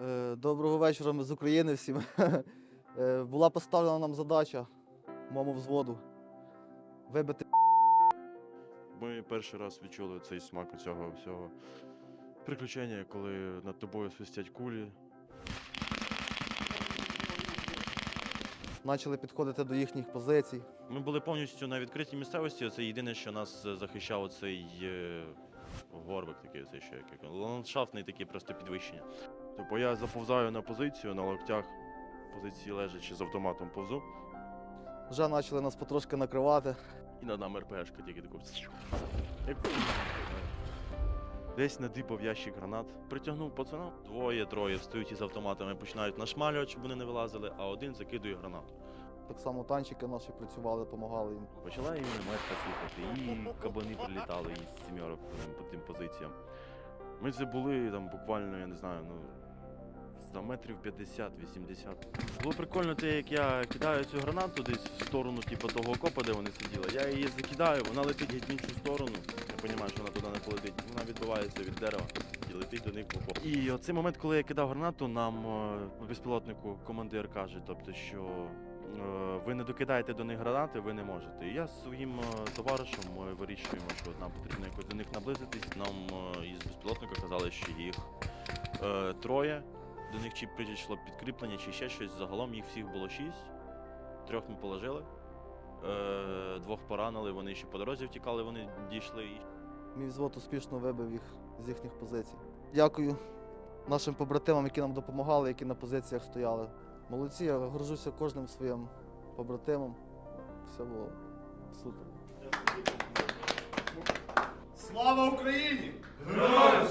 Е, Доброго вечора, ми з України всім. Е, Була поставлена нам задача моєму взводу вибити Ми перший раз відчули цей смак цього всього приключення, коли над тобою свистять кулі. Почали підходити до їхніх позицій. Ми були повністю на відкритій місцевості. Це єдине, що нас е, захищав цей горбик, такий цей що як як- ландшафтний такий просто підвищення. Тобто я заповзаю на позицію на локтях, позиції лежачи з автоматом повзу, Вже почали нас потрошки накривати. і над нами РПшка тільки таку. Десь надипав ящик гранат, притягнув пацана. Двоє, троє встають із автоматами, починають нашмалювати, щоб вони не вилазили, а один закидує гранату. Так само танчики наші працювали, допомагали їм. Почала і мінометка слухати, і кабани прилітали із сімерок по тим, по тим позиціям. Ми це були там буквально, я не знаю, ну. За метрів 50-80. Було прикольно те, як я кидаю цю гранату десь в сторону, типу, того окопа, де вони сиділи. Я її закидаю, вона летить геть в іншу сторону. Я розумію, що вона туди не полетить. Вона відбивається від дерева і летить до них в окоп. І оцей момент, коли я кидав гранату, нам е, безпілотнику командир каже, тобто, що е, ви не докидаєте до них гранати, ви не можете. І я з своїм е, товаришем ми вирішуємо, що нам потрібно якось до них наблизитись. Нам із безпілотника казали, що їх е, троє. До них чи прийшло підкріплення, чи ще щось. Загалом їх всіх було шість. Трьох ми положили. Е, двох поранили, вони ще по дорозі втікали, вони дійшли. Мій взвод успішно вибив їх з їхніх позицій. Дякую нашим побратимам, які нам допомагали, які на позиціях стояли. Молодці, я горжуся кожним своїм побратимом. Все було супер. Слава Україні! Героям